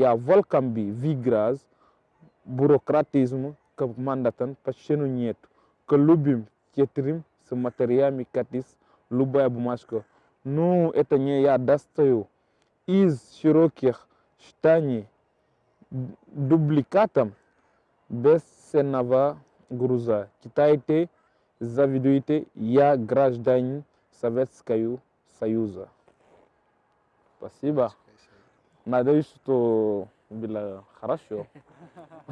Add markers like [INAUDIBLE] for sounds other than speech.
ya volcambi vigras burocratisme que mandatan pachenu nieto que lubim cetrim se materiami katis lubaya bumashko nu etanye ya dastayo iz shirokih shtani duplicatam без сенава груза. Читайте завидуйте я гражданин Советского Союза. Спасибо. ما دوشتو بلا خرشو [LAUGHS]